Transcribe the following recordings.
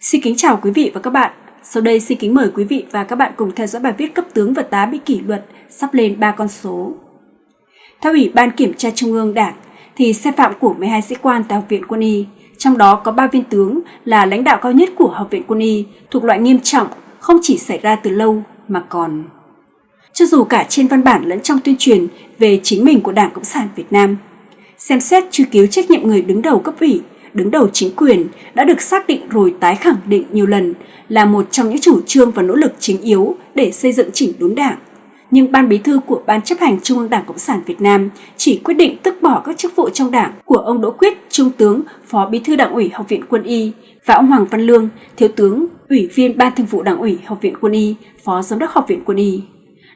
Xin kính chào quý vị và các bạn. Sau đây xin kính mời quý vị và các bạn cùng theo dõi bài viết cấp tướng và tá bị kỷ luật sắp lên 3 con số. Theo Ủy ban Kiểm tra Trung ương Đảng, thì sai phạm của 12 sĩ quan tại Học viện Quân y, trong đó có 3 viên tướng là lãnh đạo cao nhất của Học viện Quân y thuộc loại nghiêm trọng, không chỉ xảy ra từ lâu mà còn cho dù cả trên văn bản lẫn trong tuyên truyền về chính mình của Đảng Cộng sản Việt Nam. Xem xét truy cứu trách nhiệm người đứng đầu cấp ủy, đứng đầu chính quyền đã được xác định rồi tái khẳng định nhiều lần là một trong những chủ trương và nỗ lực chính yếu để xây dựng chỉnh đốn đảng. Nhưng Ban Bí thư của Ban chấp hành Trung ương Đảng Cộng sản Việt Nam chỉ quyết định tước bỏ các chức vụ trong đảng của ông Đỗ Quyết, Trung tướng, Phó Bí thư Đảng ủy Học viện Quân y và ông Hoàng Văn Lương, Thiếu tướng, Ủy viên Ban Thường vụ Đảng ủy Học viện Quân y, Phó Giám đốc Học viện Quân y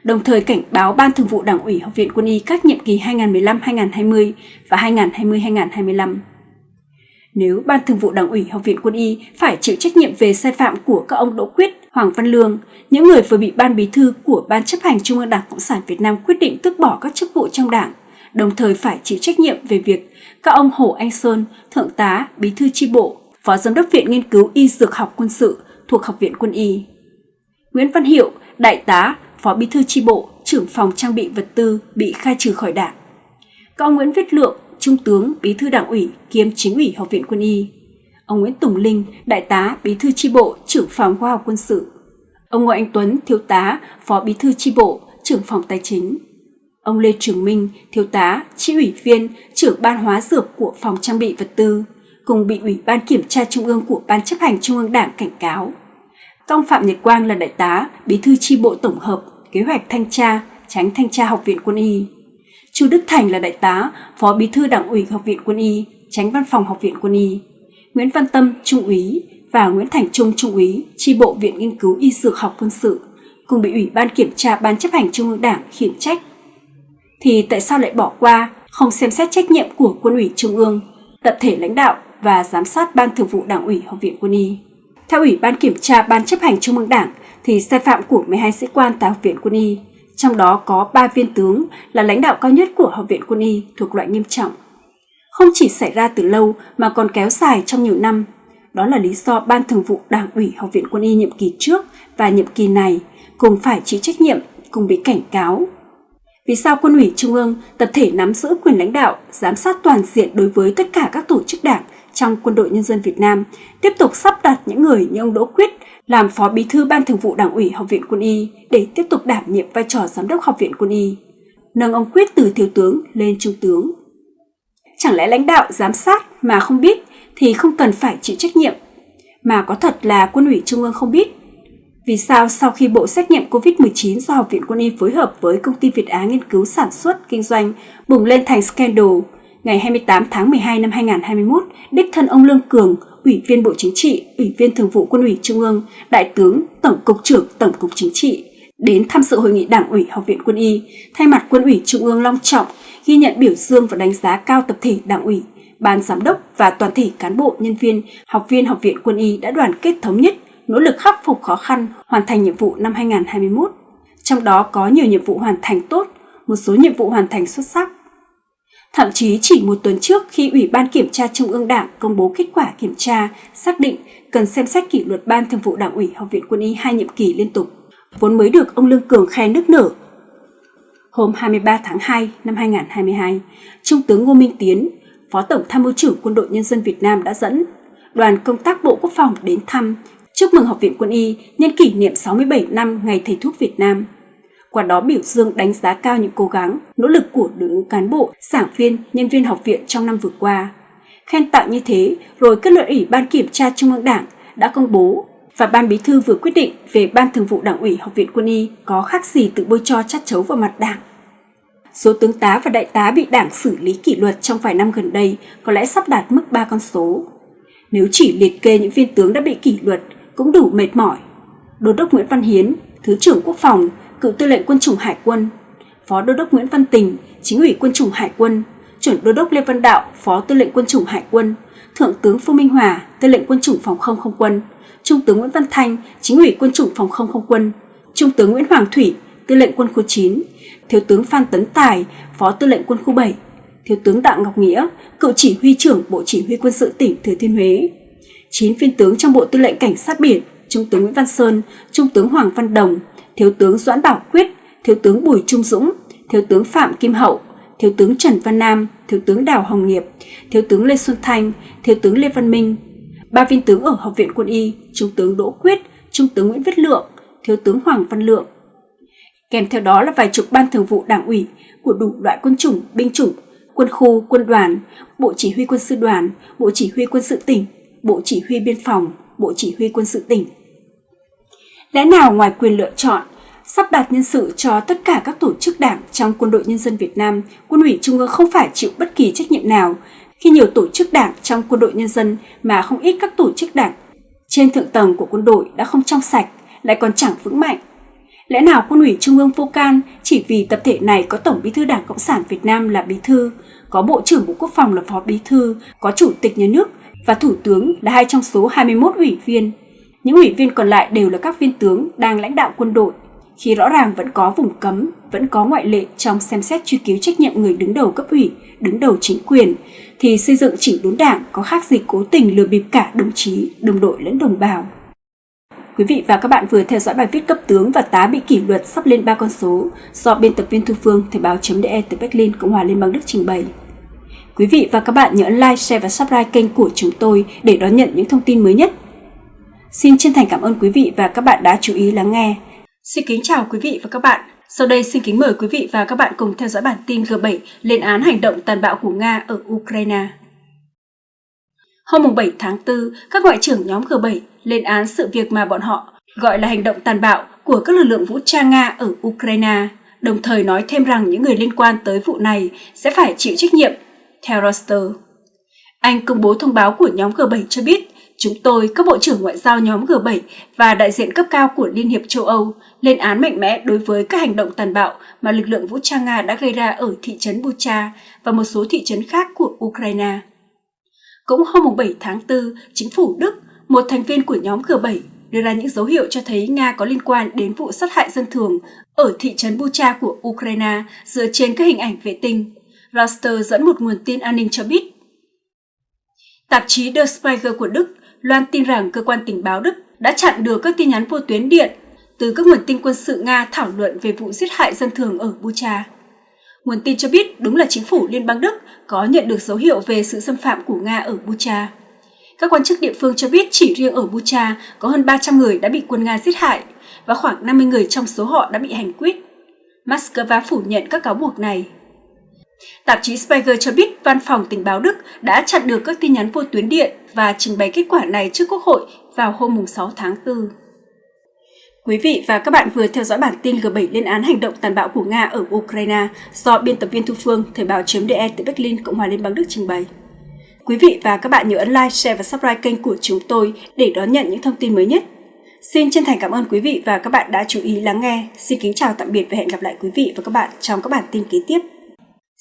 đồng thời cảnh báo Ban Thường vụ Đảng ủy Học viện Quân y các nhiệm kỳ 2015-2020 và 2020-2025. Nếu Ban Thường vụ Đảng ủy Học viện Quân y phải chịu trách nhiệm về sai phạm của các ông Đỗ Quyết, Hoàng Văn Lương, những người vừa bị Ban Bí thư của Ban chấp hành Trung ương Đảng Cộng sản Việt Nam quyết định tước bỏ các chức vụ trong Đảng, đồng thời phải chịu trách nhiệm về việc các ông Hồ Anh Sơn, Thượng tá, Bí thư chi bộ, Phó Giám đốc Viện Nghiên cứu Y Dược học Quân sự thuộc Học viện Quân y. Nguyễn Văn Hiệu, Đại tá, Phó Bí thư chi bộ, trưởng phòng trang bị vật tư bị khai trừ khỏi đảng. Các ông Nguyễn Viết Lượng, Trung tướng, Bí thư Đảng ủy kiêm Chính ủy Học viện Quân y. Ông Nguyễn Tùng Linh, Đại tá, Bí thư chi bộ, trưởng phòng khoa học quân sự. Ông Ngô Anh Tuấn, Thiếu tá, Phó Bí thư chi bộ, trưởng phòng tài chính. Ông Lê Trường Minh, Thiếu tá, Chi ủy viên, trưởng ban hóa dược của phòng trang bị vật tư, cùng bị Ủy ban Kiểm tra Trung ương của Ban chấp hành Trung ương Đảng cảnh cáo. Công Phạm Nhật Quang là đại tá, bí thư chi bộ tổng hợp, kế hoạch thanh tra, tránh thanh tra Học viện Quân y. Chu Đức Thành là đại tá, phó bí thư đảng ủy Học viện Quân y, tránh văn phòng Học viện Quân y. Nguyễn Văn Tâm, trung úy và Nguyễn Thành Trung, trung úy, tri bộ Viện Nghiên cứu Y Dược học quân sự, cùng bị Ủy ban Kiểm tra Ban chấp hành Trung ương Đảng khiển trách. Thì tại sao lại bỏ qua, không xem xét trách nhiệm của Quân ủy Trung ương, tập thể lãnh đạo và giám sát Ban Thường vụ Đảng ủy Học viện Quân y? Theo Ủy ban Kiểm tra Ban chấp hành Trung ương Đảng, thì sai phạm của 12 sĩ quan tại Học viện Quân y, trong đó có 3 viên tướng là lãnh đạo cao nhất của Học viện Quân y thuộc loại nghiêm trọng. Không chỉ xảy ra từ lâu mà còn kéo dài trong nhiều năm. Đó là lý do Ban Thường vụ Đảng ủy Học viện Quân y nhiệm kỳ trước và nhiệm kỳ này cùng phải chịu trách nhiệm, cùng bị cảnh cáo. Vì sao Quân ủy Trung ương tập thể nắm giữ quyền lãnh đạo, giám sát toàn diện đối với tất cả các tổ chức đảng trong Quân đội Nhân dân Việt Nam, tiếp tục sắp đặt những người như ông Đỗ Quyết làm Phó Bí thư Ban Thường vụ Đảng ủy Học viện Quân y để tiếp tục đảm nhiệm vai trò Giám đốc Học viện Quân y, nâng ông Quyết từ thiếu tướng lên trung tướng. Chẳng lẽ lãnh đạo giám sát mà không biết thì không cần phải chịu trách nhiệm, mà có thật là Quân ủy Trung ương không biết? Vì sao sau khi bộ xét nghiệm COVID-19 do Học viện Quân y phối hợp với công ty Việt Á nghiên cứu sản xuất, kinh doanh bùng lên thành scandal, ngày 28 tháng 12 năm 2021, đích thân ông Lương Cường, Ủy viên Bộ Chính trị, Ủy viên Thường vụ Quân ủy Trung ương, Đại tướng, Tổng cục trưởng Tổng cục Chính trị đến tham dự hội nghị Đảng ủy Học viện Quân y, thay mặt Quân ủy Trung ương long trọng ghi nhận biểu dương và đánh giá cao tập thể Đảng ủy, ban giám đốc và toàn thể cán bộ, nhân viên, học viên Học viện Quân y đã đoàn kết thống nhất, nỗ lực khắc phục khó khăn, hoàn thành nhiệm vụ năm 2021. Trong đó có nhiều nhiệm vụ hoàn thành tốt, một số nhiệm vụ hoàn thành xuất sắc. Thậm chí chỉ một tuần trước khi Ủy ban Kiểm tra Trung ương Đảng công bố kết quả kiểm tra, xác định cần xem xét kỷ luật Ban Thường vụ Đảng ủy Học viện Quân y hai nhiệm kỳ liên tục, vốn mới được ông Lương Cường khen nước nở. Hôm 23 tháng 2 năm 2022, Trung tướng Ngô Minh Tiến, Phó Tổng Tham mưu trưởng Quân đội Nhân dân Việt Nam đã dẫn đoàn công tác Bộ Quốc phòng đến thăm, chúc mừng Học viện Quân y nhân kỷ niệm 67 năm Ngày Thầy thuốc Việt Nam qua đó biểu dương đánh giá cao những cố gắng, nỗ lực của đội ngũ cán bộ, giảng viên, nhân viên học viện trong năm vừa qua. Khen tặng như thế, rồi kết luận Ủy ban Kiểm tra Trung ương Đảng đã công bố và Ban Bí thư vừa quyết định về Ban Thường vụ Đảng ủy Học viện Quân y có khác gì tự bôi cho chát chấu vào mặt Đảng. Số tướng tá và đại tá bị Đảng xử lý kỷ luật trong vài năm gần đây có lẽ sắp đạt mức 3 con số. Nếu chỉ liệt kê những viên tướng đã bị kỷ luật cũng đủ mệt mỏi. Đô đốc Nguyễn Văn Hiến, Thứ trưởng Quốc phòng cựu tư lệnh quân chủng Hải quân, Phó Đô đốc Nguyễn Văn Tình, chính ủy quân chủng Hải quân, chuẩn Đô đốc Lê Văn Đạo, Phó tư lệnh quân chủng Hải quân, Thượng tướng Phương Minh Hòa, tư lệnh quân chủng phòng không không quân, Trung tướng Nguyễn Văn Thanh, chính ủy quân chủng phòng không không quân, Trung tướng Nguyễn Hoàng Thủy, tư lệnh quân khu 9, Thiếu tướng Phan Tấn Tài, Phó tư lệnh quân khu 7, Thiếu tướng Đặng Ngọc Nghĩa, cựu chỉ huy trưởng Bộ Chỉ huy quân sự tỉnh Thừa Thiên Huế, 9 viên tướng trong Bộ Tư lệnh Cảnh sát biển, Trung tướng Nguyễn Văn Sơn, Trung tướng Hoàng Văn Đồng, Thiếu tướng Doãn Bảo Quyết, Thiếu tướng Bùi Trung Dũng, Thiếu tướng Phạm Kim Hậu, Thiếu tướng Trần Văn Nam, Thiếu tướng Đào Hồng Nghiệp, Thiếu tướng Lê Xuân Thanh, Thiếu tướng Lê Văn Minh, ba viên tướng ở Học viện Quân y, Trung tướng Đỗ Quyết, Trung tướng Nguyễn Viết Lượng, Thiếu tướng Hoàng Văn Lượng. Kèm theo đó là vài chục ban thường vụ đảng ủy của đủ loại quân chủng, binh chủng, quân khu, quân đoàn, Bộ Chỉ huy quân sự đoàn, Bộ Chỉ huy quân sự tỉnh, Bộ Chỉ huy biên phòng, Bộ Chỉ huy quân sự tỉnh. Lẽ nào ngoài quyền lựa chọn, sắp đặt nhân sự cho tất cả các tổ chức đảng trong quân đội nhân dân Việt Nam, quân ủy Trung ương không phải chịu bất kỳ trách nhiệm nào khi nhiều tổ chức đảng trong quân đội nhân dân mà không ít các tổ chức đảng trên thượng tầng của quân đội đã không trong sạch, lại còn chẳng vững mạnh. Lẽ nào quân ủy Trung ương vô can chỉ vì tập thể này có Tổng bí thư Đảng Cộng sản Việt Nam là bí thư, có Bộ trưởng Bộ Quốc phòng là phó bí thư, có Chủ tịch Nhà nước và Thủ tướng là hai trong số 21 ủy viên. Những ủy viên còn lại đều là các viên tướng đang lãnh đạo quân đội, khi rõ ràng vẫn có vùng cấm, vẫn có ngoại lệ trong xem xét truy cứu trách nhiệm người đứng đầu cấp ủy, đứng đầu chính quyền, thì xây dựng chỉnh đốn đảng có khác gì cố tình lừa bịp cả đồng chí, đồng đội lẫn đồng bào. Quý vị và các bạn vừa theo dõi bài viết cấp tướng và tá bị kỷ luật sắp lên ba con số do biên tập viên Thu Phương Thời báo.de từ Berlin, Cộng hòa Liên bang Đức trình bày. Quý vị và các bạn nhớ like, share và subscribe kênh của chúng tôi để đón nhận những thông tin mới nhất. Xin chân thành cảm ơn quý vị và các bạn đã chú ý lắng nghe. Xin kính chào quý vị và các bạn. Sau đây xin kính mời quý vị và các bạn cùng theo dõi bản tin G7 lên án hành động tàn bạo của Nga ở Ukraine. Hôm 7 tháng 4, các ngoại trưởng nhóm G7 lên án sự việc mà bọn họ gọi là hành động tàn bạo của các lực lượng vũ trang Nga ở Ukraine, đồng thời nói thêm rằng những người liên quan tới vụ này sẽ phải chịu trách nhiệm, theo Reuters. Anh công bố thông báo của nhóm G7 cho biết Chúng tôi, các bộ trưởng ngoại giao nhóm G7 và đại diện cấp cao của Liên hiệp châu Âu lên án mạnh mẽ đối với các hành động tàn bạo mà lực lượng vũ trang Nga đã gây ra ở thị trấn Bucha và một số thị trấn khác của Ukraine. Cũng hôm 7 tháng 4, chính phủ Đức, một thành viên của nhóm G7, đưa ra những dấu hiệu cho thấy Nga có liên quan đến vụ sát hại dân thường ở thị trấn Bucha của Ukraine dựa trên các hình ảnh vệ tinh. Reuters dẫn một nguồn tin an ninh cho biết. Tạp chí Der Spiegel của Đức loan tin rằng cơ quan tình báo Đức đã chặn được các tin nhắn vô tuyến điện từ các nguồn tin quân sự Nga thảo luận về vụ giết hại dân thường ở Bucha. Nguồn tin cho biết đúng là chính phủ Liên bang Đức có nhận được dấu hiệu về sự xâm phạm của Nga ở Bucha. Các quan chức địa phương cho biết chỉ riêng ở Bucha có hơn 300 người đã bị quân Nga giết hại và khoảng 50 người trong số họ đã bị hành quyết. Moscow phủ nhận các cáo buộc này. Tạp chí Spiegel cho biết văn phòng tình báo Đức đã chặn được các tin nhắn vô tuyến điện và trình bày kết quả này trước Quốc hội vào hôm 6 tháng 4. Quý vị và các bạn vừa theo dõi bản tin G7 lên án hành động tàn bạo của Nga ở Ukraine do biên tập viên Thu Phương, Thời báo.de từ Berlin, Cộng hòa Liên bang Đức trình bày. Quý vị và các bạn nhớ ấn like, share và subscribe kênh của chúng tôi để đón nhận những thông tin mới nhất. Xin chân thành cảm ơn quý vị và các bạn đã chú ý lắng nghe. Xin kính chào tạm biệt và hẹn gặp lại quý vị và các bạn trong các bản tin kế tiếp.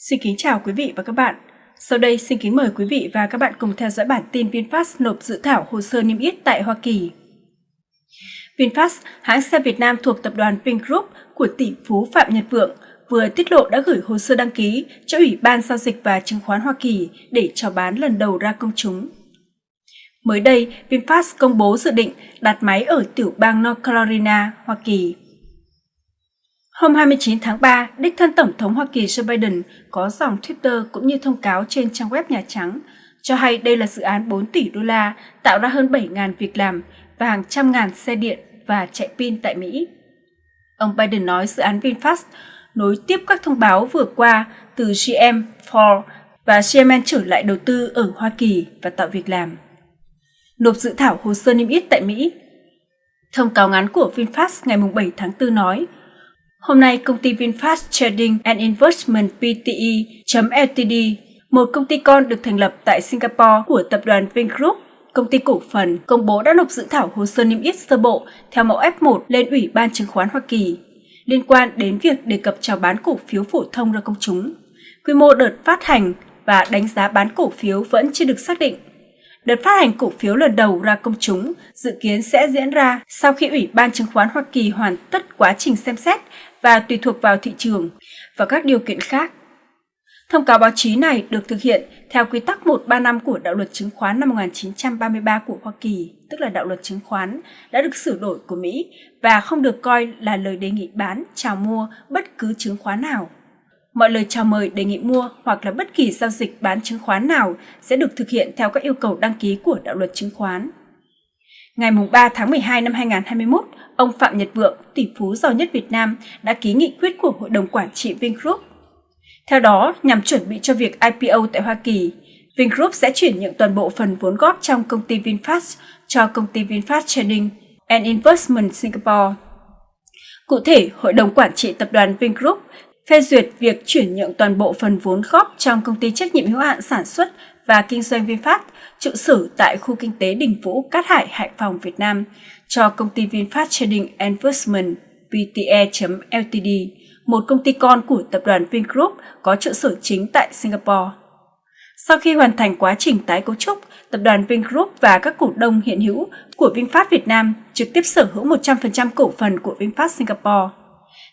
Xin kính chào quý vị và các bạn. Sau đây xin kính mời quý vị và các bạn cùng theo dõi bản tin VinFast nộp dự thảo hồ sơ niêm yết tại Hoa Kỳ. VinFast, hãng xe Việt Nam thuộc tập đoàn Vingroup của tỷ phú Phạm Nhật Vượng, vừa tiết lộ đã gửi hồ sơ đăng ký cho Ủy ban Giao dịch và Chứng khoán Hoa Kỳ để chào bán lần đầu ra công chúng. Mới đây, VinFast công bố dự định đặt máy ở tiểu bang North Carolina, Hoa Kỳ. Hôm 29 tháng 3, đích thân Tổng thống Hoa Kỳ Joe Biden có dòng Twitter cũng như thông cáo trên trang web Nhà Trắng cho hay đây là dự án 4 tỷ đô la tạo ra hơn 7.000 việc làm và hàng trăm ngàn xe điện và chạy pin tại Mỹ. Ông Biden nói dự án VinFast nối tiếp các thông báo vừa qua từ GM, Ford và GM trở lại đầu tư ở Hoa Kỳ và tạo việc làm. Nộp dự thảo hồ sơ niêm yết tại Mỹ Thông cáo ngắn của VinFast ngày 7 tháng 4 nói, Hôm nay, công ty VinFast Trading and Investment Pte.Ltd, một công ty con được thành lập tại Singapore của tập đoàn Vingroup, công ty cổ phần, công bố đã nộp dự thảo hồ sơ niêm yết sơ bộ theo mẫu F1 lên Ủy ban chứng khoán Hoa Kỳ liên quan đến việc đề cập chào bán cổ phiếu phổ thông ra công chúng. Quy mô đợt phát hành và đánh giá bán cổ phiếu vẫn chưa được xác định. Đợt phát hành cổ phiếu lần đầu ra công chúng dự kiến sẽ diễn ra sau khi Ủy ban chứng khoán Hoa Kỳ hoàn tất quá trình xem xét và tùy thuộc vào thị trường và các điều kiện khác. Thông cáo báo chí này được thực hiện theo quy tắc 135 của đạo luật chứng khoán năm 1933 của Hoa Kỳ, tức là đạo luật chứng khoán, đã được sửa đổi của Mỹ và không được coi là lời đề nghị bán, chào mua bất cứ chứng khoán nào. Mọi lời chào mời đề nghị mua hoặc là bất kỳ giao dịch bán chứng khoán nào sẽ được thực hiện theo các yêu cầu đăng ký của đạo luật chứng khoán. Ngày 3 tháng 12 năm 2021, ông Phạm Nhật Vượng, tỷ phú giàu nhất Việt Nam, đã ký nghị quyết của Hội đồng Quản trị Vingroup theo đó, nhằm chuẩn bị cho việc IPO tại Hoa Kỳ, Vingroup sẽ chuyển nhượng toàn bộ phần vốn góp trong công ty VinFast cho công ty VinFast Trading and Investment Singapore. Cụ thể, Hội đồng Quản trị Tập đoàn Vingroup phê duyệt việc chuyển nhượng toàn bộ phần vốn góp trong công ty trách nhiệm hữu hạn sản xuất và kinh doanh VinFast trụ sở tại khu kinh tế Đình Vũ, Cát Hải, Hải Phòng, Việt Nam cho công ty VinFast Trading and Investment VTE.Ltd một công ty con của tập đoàn Vingroup có trụ sở chính tại Singapore. Sau khi hoàn thành quá trình tái cấu trúc, tập đoàn Vingroup và các cổ đông hiện hữu của VinFast Việt Nam trực tiếp sở hữu 100% cổ phần của VinFast Singapore.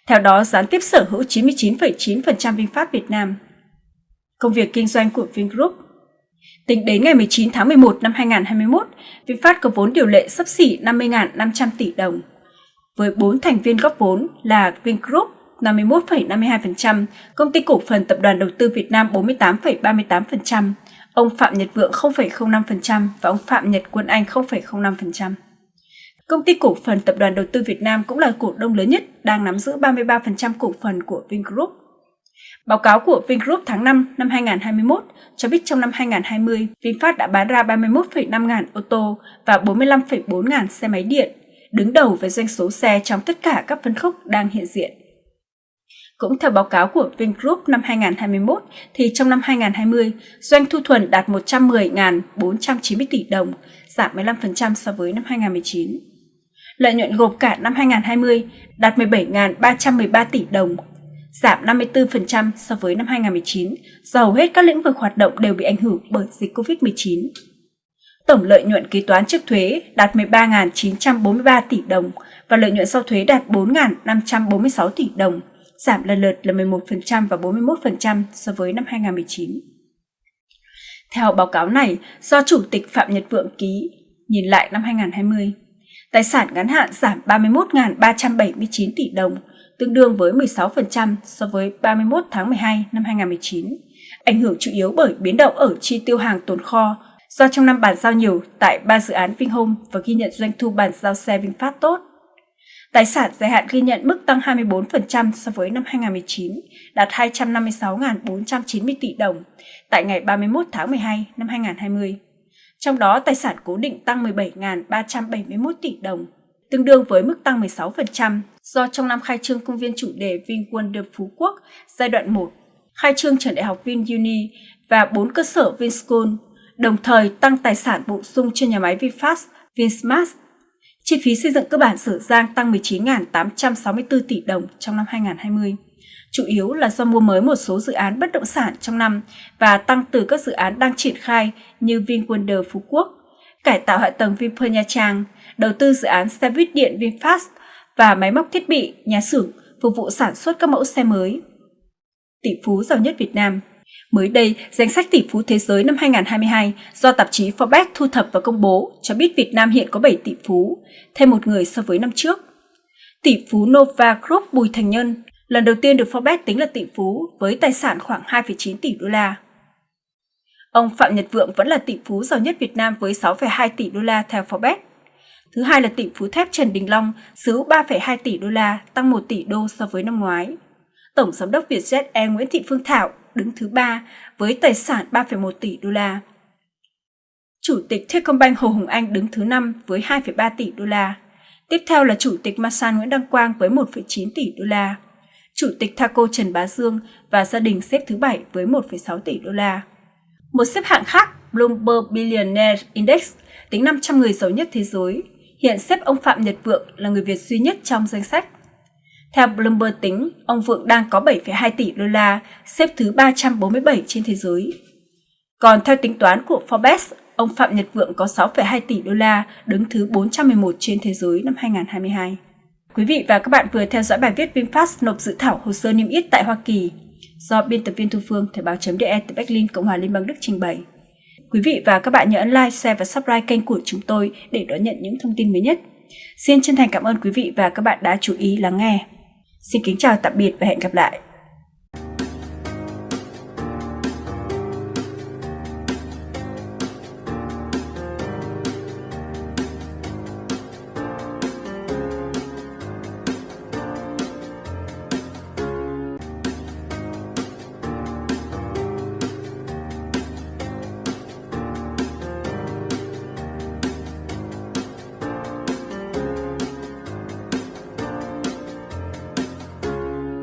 Theo đó, gián tiếp sở hữu 99,9% VinFast Việt Nam. Công việc kinh doanh của Vingroup Tính đến ngày 19 tháng 11 năm 2021, VinFast có vốn điều lệ sấp xỉ 50.500 tỷ đồng. Với 4 thành viên góp vốn là Vingroup, 51,52%, công ty cổ phần tập đoàn đầu tư Việt Nam 48,38%, ông Phạm Nhật Vượng 0,05% và ông Phạm Nhật Quân Anh 0,05%. Công ty cổ phần tập đoàn đầu tư Việt Nam cũng là cổ đông lớn nhất, đang nắm giữ 33% cổ phần của Vingroup. Báo cáo của Vingroup tháng 5 năm 2021 cho biết trong năm 2020, VinFast đã bán ra 31,5 ngàn ô tô và 45,4 ngàn xe máy điện, đứng đầu về doanh số xe trong tất cả các phân khúc đang hiện diện. Cũng theo báo cáo của Vingroup năm 2021, thì trong năm 2020, doanh thu thuần đạt 110.490 tỷ đồng, giảm 15% so với năm 2019. Lợi nhuận gộp cả năm 2020 đạt 17.313 tỷ đồng, giảm 54% so với năm 2019 do hầu hết các lĩnh vực hoạt động đều bị ảnh hưởng bởi dịch COVID-19. Tổng lợi nhuận kế toán trước thuế đạt 13.943 tỷ đồng và lợi nhuận sau thuế đạt 4.546 tỷ đồng, giảm lần lượt là 11% và 41% so với năm 2019. Theo báo cáo này, do Chủ tịch Phạm Nhật Vượng ký, nhìn lại năm 2020, tài sản ngắn hạn giảm 31.379 tỷ đồng, tương đương với 16% so với 31 tháng 12 năm 2019, ảnh hưởng chủ yếu bởi biến động ở chi tiêu hàng tồn kho do trong năm bàn giao nhiều tại ba dự án Vinhome và ghi nhận doanh thu bàn giao xe VinFast tốt. Tài sản dài hạn ghi nhận mức tăng 24% so với năm 2019, đạt 256.490 tỷ đồng tại ngày 31 tháng 12 năm 2020. Trong đó, tài sản cố định tăng 17.371 tỷ đồng, tương đương với mức tăng 16% do trong năm khai trương công viên chủ đề VinWonder Phú Quốc giai đoạn 1, khai trương trường đại học VinUni và 4 cơ sở Vinschool, đồng thời tăng tài sản bổ sung cho nhà máy VinFast, Vinsmart. Chi phí xây dựng cơ bản Sở Giang tăng 19.864 tỷ đồng trong năm 2020, chủ yếu là do mua mới một số dự án bất động sản trong năm và tăng từ các dự án đang triển khai như VinWonder Phú Quốc, cải tạo hạ tầng Vinpearl Nha Trang, đầu tư dự án xe buýt điện VinFast và máy móc thiết bị, nhà xưởng phục vụ sản xuất các mẫu xe mới. Tỷ phú giàu nhất Việt Nam Mới đây, danh sách tỷ phú thế giới năm 2022 do tạp chí Forbes thu thập và công bố cho biết Việt Nam hiện có 7 tỷ phú, thêm một người so với năm trước. Tỷ phú Nova Group Bùi Thành Nhân lần đầu tiên được Forbes tính là tỷ phú với tài sản khoảng 2,9 tỷ đô la. Ông Phạm Nhật Vượng vẫn là tỷ phú giàu nhất Việt Nam với 6,2 tỷ đô la theo Forbes. Thứ hai là tỷ phú thép Trần Đình Long, xứ 3,2 tỷ đô la, tăng 1 tỷ đô so với năm ngoái. Tổng giám đốc Vietjet Air Nguyễn Thị Phương Thảo đứng thứ ba với tài sản 3,1 tỷ đô la. Chủ tịch Techcombank Hồ Hùng Anh đứng thứ 5 với 2,3 tỷ đô la. Tiếp theo là Chủ tịch Masan Nguyễn Đăng Quang với 1,9 tỷ đô la. Chủ tịch Thaco Trần Bá Dương và gia đình xếp thứ 7 với 1,6 tỷ đô la. Một xếp hạng khác, Bloomberg Billionaire Index, tính 500 người giàu nhất thế giới, hiện xếp ông Phạm Nhật Vượng là người Việt duy nhất trong danh sách theo Bloomberg tính, ông Vượng đang có 7,2 tỷ đô la, xếp thứ 347 trên thế giới. Còn theo tính toán của Forbes, ông Phạm Nhật Vượng có 6,2 tỷ đô la, đứng thứ 411 trên thế giới năm 2022. Quý vị và các bạn vừa theo dõi bài viết VinFast nộp dự thảo hồ sơ niêm yết tại Hoa Kỳ. do biên tập viên Thu Phương, Thời báo.de từ Berlin, Cộng hòa Liên bang Đức trình bày. Quý vị và các bạn nhớ ấn like, share và subscribe kênh của chúng tôi để đón nhận những thông tin mới nhất. Xin chân thành cảm ơn quý vị và các bạn đã chú ý lắng nghe. Xin kính chào tạm biệt và hẹn gặp lại.